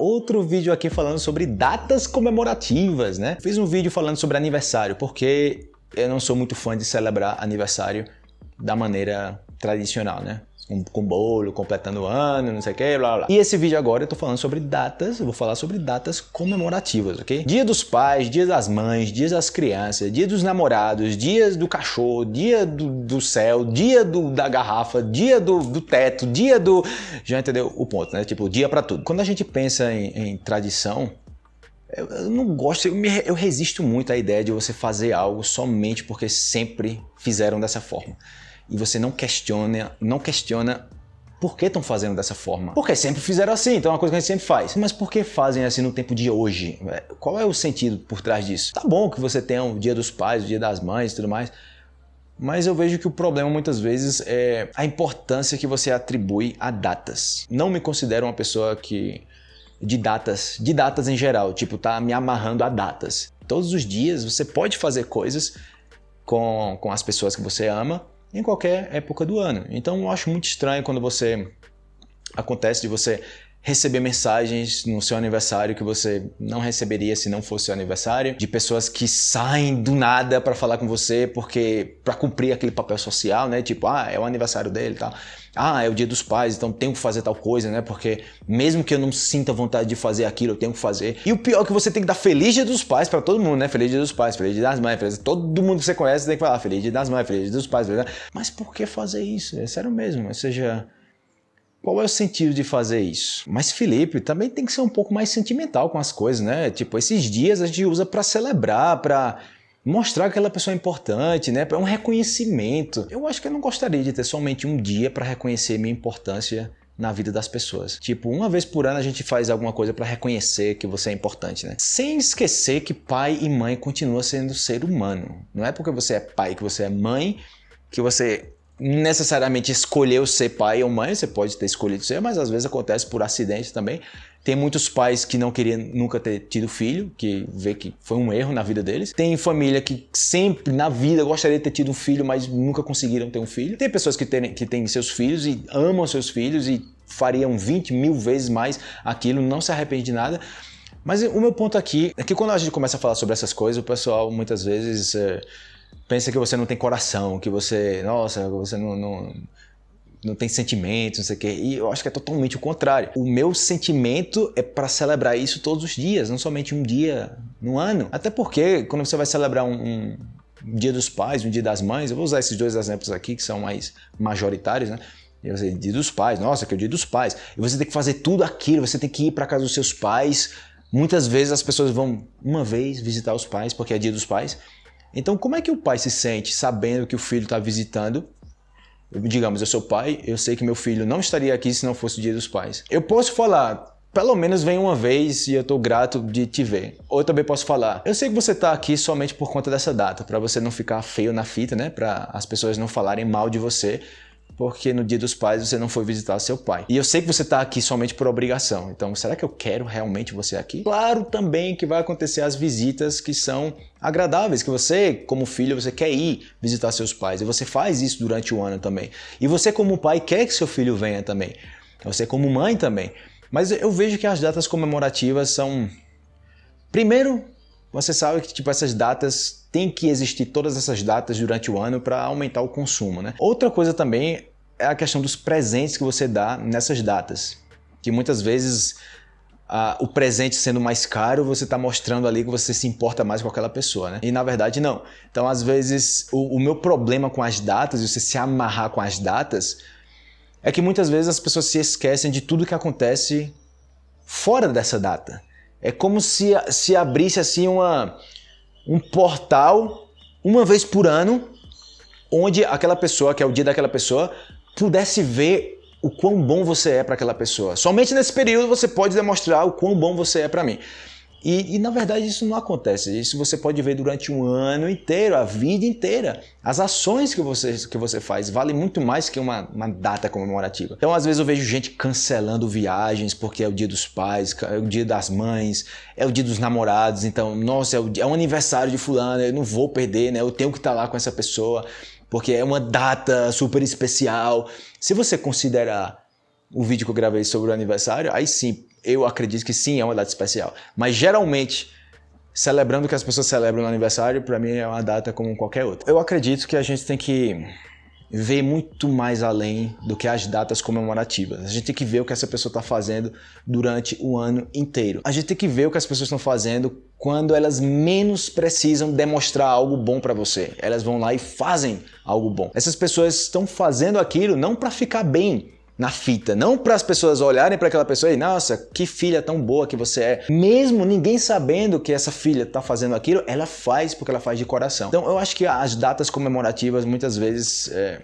outro vídeo aqui falando sobre datas comemorativas, né? Fiz um vídeo falando sobre aniversário, porque eu não sou muito fã de celebrar aniversário da maneira tradicional, né? Com, com bolo, completando o ano, não sei o que, blá blá. E esse vídeo agora eu tô falando sobre datas, eu vou falar sobre datas comemorativas, ok? Dia dos pais, dia das mães, dia das crianças, dia dos namorados, dias do cachorro, dia do, do céu, dia do, da garrafa, dia do, do teto, dia do... Já entendeu o ponto, né? Tipo, dia para tudo. Quando a gente pensa em, em tradição, eu, eu, não gosto, eu, me, eu resisto muito à ideia de você fazer algo somente porque sempre fizeram dessa forma e você não questiona, não questiona por que estão fazendo dessa forma? Porque sempre fizeram assim, então é uma coisa que a gente sempre faz. Mas por que fazem assim no tempo de hoje? Qual é o sentido por trás disso? Tá bom que você tenha o dia dos pais, o dia das mães e tudo mais, mas eu vejo que o problema muitas vezes é a importância que você atribui a datas. Não me considero uma pessoa que de datas, de datas em geral, tipo, tá me amarrando a datas. Todos os dias você pode fazer coisas com, com as pessoas que você ama, em qualquer época do ano. Então eu acho muito estranho quando você acontece de você receber mensagens no seu aniversário que você não receberia se não fosse seu aniversário, de pessoas que saem do nada para falar com você porque para cumprir aquele papel social, né? Tipo, ah, é o aniversário dele, tal. Ah, é o dia dos pais, então tenho que fazer tal coisa, né? Porque mesmo que eu não sinta vontade de fazer aquilo, eu tenho que fazer. E o pior é que você tem que dar feliz dia dos pais para todo mundo, né? Feliz dia dos pais, feliz dia das mães, feliz... todo mundo que você conhece tem que falar feliz dia das mães, feliz dia dos pais, mas por que fazer isso? É sério mesmo, ou seja, qual é o sentido de fazer isso? Mas Felipe também tem que ser um pouco mais sentimental com as coisas, né? Tipo, esses dias a gente usa para celebrar, para mostrar que aquela pessoa é importante, né? É um reconhecimento. Eu acho que eu não gostaria de ter somente um dia para reconhecer minha importância na vida das pessoas. Tipo, uma vez por ano a gente faz alguma coisa para reconhecer que você é importante, né? Sem esquecer que pai e mãe continuam sendo ser humano. Não é porque você é pai que você é mãe que você necessariamente escolheu ser pai ou mãe, você pode ter escolhido ser, mas às vezes acontece por acidente também. Tem muitos pais que não queriam nunca ter tido filho, que vê que foi um erro na vida deles. Tem família que sempre na vida gostaria de ter tido um filho, mas nunca conseguiram ter um filho. Tem pessoas que têm, que têm seus filhos e amam seus filhos e fariam 20 mil vezes mais aquilo, não se arrepende de nada. Mas o meu ponto aqui é que quando a gente começa a falar sobre essas coisas, o pessoal muitas vezes é, pensa que você não tem coração, que você, nossa, você não, não não tem sentimentos, não sei o quê. E eu acho que é totalmente o contrário. O meu sentimento é para celebrar isso todos os dias, não somente um dia no ano. Até porque quando você vai celebrar um, um Dia dos Pais, um Dia das Mães, eu vou usar esses dois exemplos aqui que são mais majoritários, né? Eu sei, dia dos pais, nossa, que é o dia dos pais. E você tem que fazer tudo aquilo, você tem que ir para casa dos seus pais. Muitas vezes as pessoas vão uma vez visitar os pais, porque é dia dos pais. Então, como é que o pai se sente sabendo que o filho está visitando digamos, eu sou pai, eu sei que meu filho não estaria aqui se não fosse o dia dos pais. Eu posso falar, pelo menos vem uma vez e eu estou grato de te ver. Ou eu também posso falar, eu sei que você está aqui somente por conta dessa data, para você não ficar feio na fita, né? Para as pessoas não falarem mal de você porque no dia dos pais você não foi visitar seu pai. E eu sei que você está aqui somente por obrigação, então será que eu quero realmente você aqui? Claro também que vai acontecer as visitas que são agradáveis, que você, como filho, você quer ir visitar seus pais, e você faz isso durante o ano também. E você, como pai, quer que seu filho venha também. Você, como mãe, também. Mas eu vejo que as datas comemorativas são... Primeiro, você sabe que tipo, essas datas tem que existir todas essas datas durante o ano para aumentar o consumo. Né? Outra coisa também é a questão dos presentes que você dá nessas datas. Que muitas vezes o presente sendo mais caro, você está mostrando ali que você se importa mais com aquela pessoa, né? E na verdade não. Então às vezes o, o meu problema com as datas, e você se amarrar com as datas, é que muitas vezes as pessoas se esquecem de tudo que acontece fora dessa data. É como se, se abrisse assim uma, um portal uma vez por ano, onde aquela pessoa, que é o dia daquela pessoa, pudesse ver o quão bom você é para aquela pessoa. Somente nesse período você pode demonstrar o quão bom você é para mim. E, e, na verdade isso não acontece, isso você pode ver durante um ano inteiro, a vida inteira. As ações que você, que você faz valem muito mais que uma, uma data comemorativa. Então às vezes eu vejo gente cancelando viagens porque é o dia dos pais, é o dia das mães, é o dia dos namorados, então nossa, é o, é o aniversário de fulano, eu não vou perder, né? eu tenho que estar lá com essa pessoa porque é uma data super especial. Se você considerar o vídeo que eu gravei sobre o aniversário, aí sim, eu acredito que sim, é uma data especial. Mas geralmente, celebrando o que as pessoas celebram no aniversário, para mim é uma data como qualquer outra. Eu acredito que a gente tem que ver muito mais além do que as datas comemorativas. A gente tem que ver o que essa pessoa está fazendo durante o ano inteiro. A gente tem que ver o que as pessoas estão fazendo quando elas menos precisam demonstrar algo bom para você. Elas vão lá e fazem algo bom. Essas pessoas estão fazendo aquilo não para ficar bem, na fita, não para as pessoas olharem para aquela pessoa e, nossa, que filha tão boa que você é. Mesmo ninguém sabendo que essa filha está fazendo aquilo, ela faz porque ela faz de coração. Então eu acho que as datas comemorativas muitas vezes é...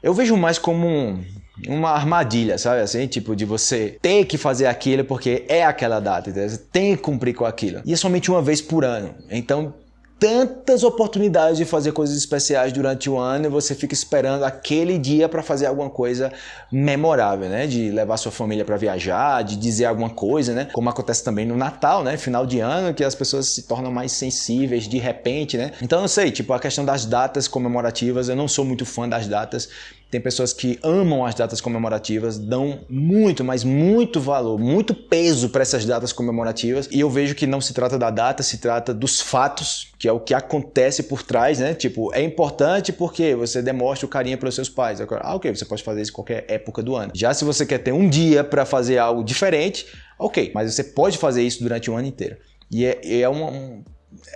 eu vejo mais como um, uma armadilha, sabe assim? Tipo, de você ter que fazer aquilo porque é aquela data, entendeu? Você tem que cumprir com aquilo. E é somente uma vez por ano. Então, tantas oportunidades de fazer coisas especiais durante o ano e você fica esperando aquele dia para fazer alguma coisa memorável, né? De levar sua família para viajar, de dizer alguma coisa, né? Como acontece também no Natal, né? Final de ano, que as pessoas se tornam mais sensíveis de repente, né? Então, eu sei, tipo, a questão das datas comemorativas, eu não sou muito fã das datas, tem pessoas que amam as datas comemorativas, dão muito, mas muito valor, muito peso para essas datas comemorativas. E eu vejo que não se trata da data, se trata dos fatos, que é o que acontece por trás, né? Tipo, é importante porque você demonstra o carinho pelos seus pais. Ah, ok, você pode fazer isso em qualquer época do ano. Já se você quer ter um dia para fazer algo diferente, ok, mas você pode fazer isso durante o ano inteiro. E é, é uma, um,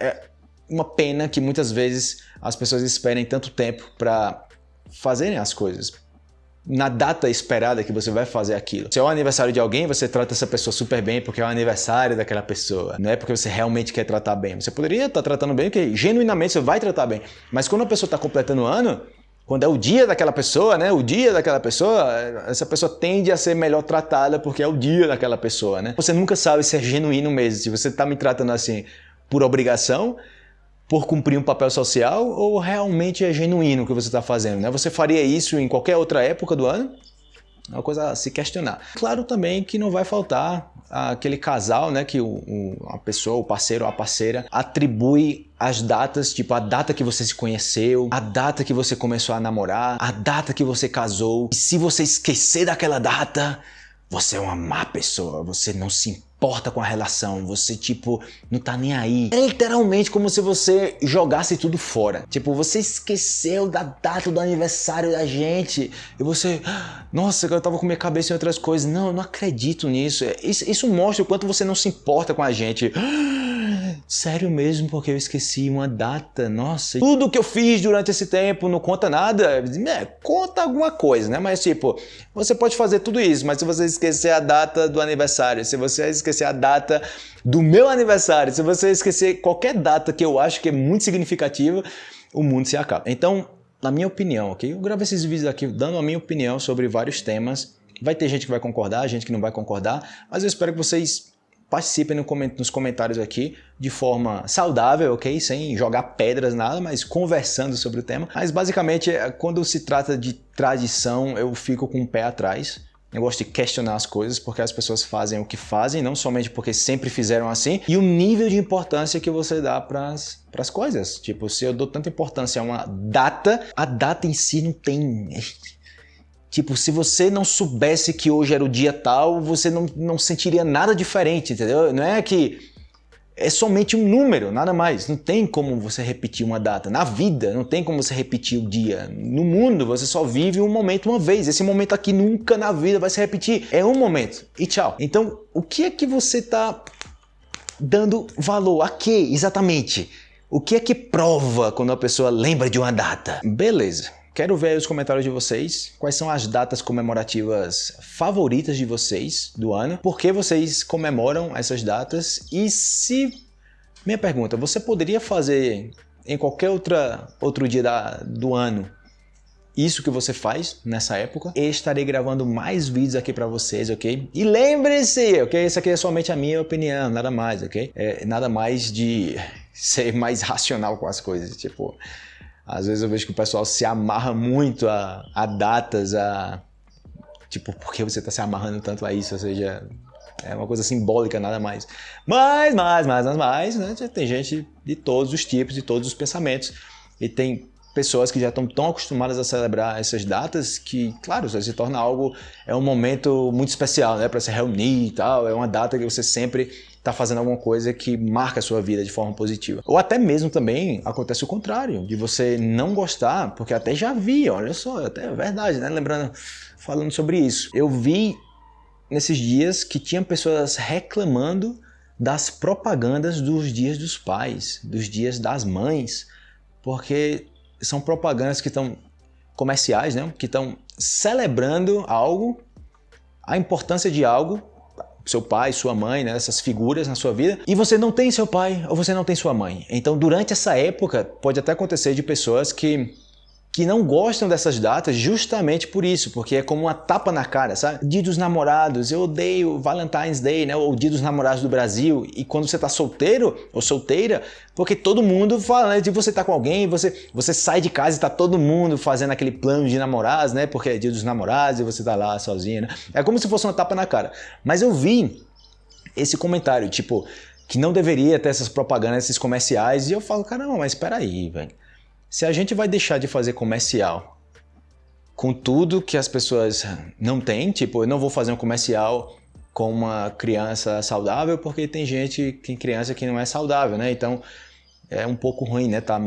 é uma pena que muitas vezes as pessoas esperem tanto tempo para fazerem as coisas na data esperada que você vai fazer aquilo. Se é o aniversário de alguém, você trata essa pessoa super bem porque é o aniversário daquela pessoa. Não é porque você realmente quer tratar bem. Você poderia estar tratando bem porque genuinamente você vai tratar bem. Mas quando a pessoa está completando o ano, quando é o dia daquela pessoa, né? O dia daquela pessoa, essa pessoa tende a ser melhor tratada porque é o dia daquela pessoa, né? Você nunca sabe se é genuíno mesmo. Se você está me tratando assim por obrigação, por cumprir um papel social ou realmente é genuíno o que você está fazendo? Né? Você faria isso em qualquer outra época do ano? É uma coisa a se questionar. Claro também que não vai faltar aquele casal, né, que o, o, a pessoa, o parceiro ou a parceira atribui as datas, tipo a data que você se conheceu, a data que você começou a namorar, a data que você casou. E se você esquecer daquela data, você é uma má pessoa, você não se importa com a relação, você tipo, não tá nem aí. É literalmente como se você jogasse tudo fora. Tipo, você esqueceu da data do aniversário da gente e você, nossa, eu tava com minha cabeça em outras coisas. Não, eu não acredito nisso. Isso, isso mostra o quanto você não se importa com a gente. Sério mesmo, porque eu esqueci uma data, nossa. Tudo que eu fiz durante esse tempo não conta nada? É, conta alguma coisa, né? Mas tipo, você pode fazer tudo isso, mas se você esquecer a data do aniversário, se você esquecer a data do meu aniversário, se você esquecer qualquer data que eu acho que é muito significativa, o mundo se acaba. Então, na minha opinião, ok? Eu gravo esses vídeos aqui dando a minha opinião sobre vários temas. Vai ter gente que vai concordar, gente que não vai concordar, mas eu espero que vocês participem nos comentários aqui de forma saudável, ok? Sem jogar pedras, nada, mas conversando sobre o tema. Mas basicamente, é, quando se trata de tradição, eu fico com o pé atrás. Eu gosto de questionar as coisas porque as pessoas fazem o que fazem, não somente porque sempre fizeram assim, e o nível de importância que você dá para as coisas. Tipo, se eu dou tanta importância a uma data, a data em si não tem Tipo, se você não soubesse que hoje era o dia tal, você não, não sentiria nada diferente, entendeu? Não é que é somente um número, nada mais. Não tem como você repetir uma data. Na vida, não tem como você repetir o dia. No mundo, você só vive um momento uma vez. Esse momento aqui nunca na vida vai se repetir. É um momento e tchau. Então, o que é que você está dando valor? A que exatamente? O que é que prova quando a pessoa lembra de uma data? Beleza. Quero ver os comentários de vocês, quais são as datas comemorativas favoritas de vocês do ano, por que vocês comemoram essas datas e se... Minha pergunta, você poderia fazer em qualquer outra, outro dia da, do ano isso que você faz nessa época. E estarei gravando mais vídeos aqui para vocês, ok? E lembre-se, ok? Isso aqui é somente a minha opinião, nada mais, ok? É nada mais de ser mais racional com as coisas, tipo... Às vezes eu vejo que o pessoal se amarra muito a, a datas, a... Tipo, por que você está se amarrando tanto a isso? Ou seja, é uma coisa simbólica, nada mais. Mas, mais, mais, mais, mais, né? Tem gente de todos os tipos, de todos os pensamentos. E tem pessoas que já estão tão acostumadas a celebrar essas datas que, claro, se torna algo, é um momento muito especial, né, para se reunir e tal, é uma data que você sempre está fazendo alguma coisa que marca a sua vida de forma positiva. Ou até mesmo também acontece o contrário, de você não gostar, porque até já vi, olha só, até é verdade, né, lembrando, falando sobre isso. Eu vi nesses dias que tinha pessoas reclamando das propagandas dos dias dos pais, dos dias das mães, porque são propagandas que estão comerciais, né? que estão celebrando algo, a importância de algo, seu pai, sua mãe, né? essas figuras na sua vida, e você não tem seu pai ou você não tem sua mãe. Então, durante essa época, pode até acontecer de pessoas que que não gostam dessas datas justamente por isso, porque é como uma tapa na cara, sabe? Dia dos namorados, eu odeio Valentine's Day, né? Ou Dia dos namorados do Brasil. E quando você tá solteiro ou solteira, porque todo mundo fala, né? De você tá com alguém, você, você sai de casa e tá todo mundo fazendo aquele plano de namorados, né? Porque é Dia dos namorados e você tá lá sozinho, né? É como se fosse uma tapa na cara. Mas eu vi esse comentário, tipo, que não deveria ter essas propagandas, esses comerciais, e eu falo, caramba, mas espera aí, velho. Se a gente vai deixar de fazer comercial com tudo que as pessoas não têm, tipo, eu não vou fazer um comercial com uma criança saudável porque tem gente, tem criança que não é saudável, né? Então, é um pouco ruim, né? Tá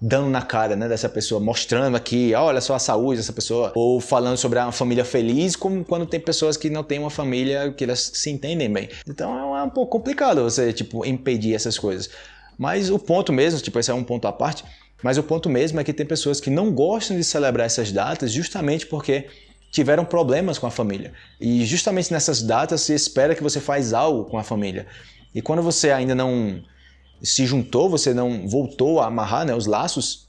dando na cara né, dessa pessoa, mostrando aqui, olha só a saúde dessa pessoa, ou falando sobre uma família feliz, como quando tem pessoas que não têm uma família que elas se entendem bem. Então é um pouco complicado você, tipo, impedir essas coisas. Mas o ponto mesmo, tipo, esse é um ponto à parte, mas o ponto mesmo é que tem pessoas que não gostam de celebrar essas datas justamente porque tiveram problemas com a família. E justamente nessas datas se espera que você faz algo com a família. E quando você ainda não se juntou, você não voltou a amarrar né, os laços,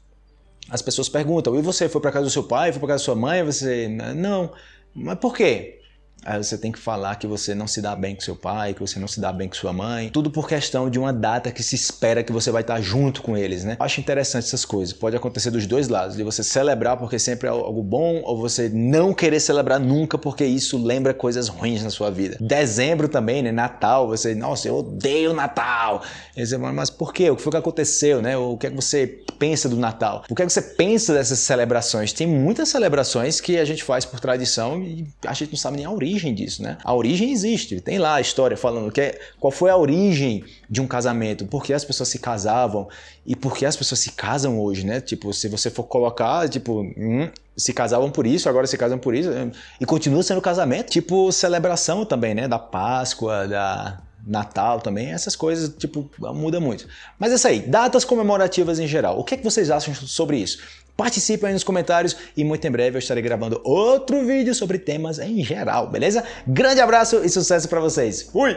as pessoas perguntam, e você foi para casa do seu pai, foi para casa da sua mãe? Você, não. Mas por quê? Aí você tem que falar que você não se dá bem com seu pai, que você não se dá bem com sua mãe. Tudo por questão de uma data que se espera que você vai estar junto com eles, né? Acho interessante essas coisas. Pode acontecer dos dois lados, de você celebrar porque sempre é algo bom, ou você não querer celebrar nunca porque isso lembra coisas ruins na sua vida. Dezembro também, né? Natal, você, nossa, eu odeio Natal. E você fala, mas por quê? O que foi que aconteceu, né? O que é que você pensa do Natal? O que é que você pensa dessas celebrações? Tem muitas celebrações que a gente faz por tradição e a gente não sabe nem a origem origem disso, né? A origem existe, tem lá a história falando que é, qual foi a origem de um casamento, por que as pessoas se casavam e por que as pessoas se casam hoje, né? Tipo, se você for colocar, tipo, hum, se casavam por isso, agora se casam por isso, e continua sendo casamento. Tipo, celebração também, né? Da Páscoa, da Natal também, essas coisas, tipo, muda muito. Mas é isso aí, datas comemorativas em geral. O que, é que vocês acham sobre isso? Participe aí nos comentários e muito em breve eu estarei gravando outro vídeo sobre temas em geral, beleza? Grande abraço e sucesso para vocês. Fui!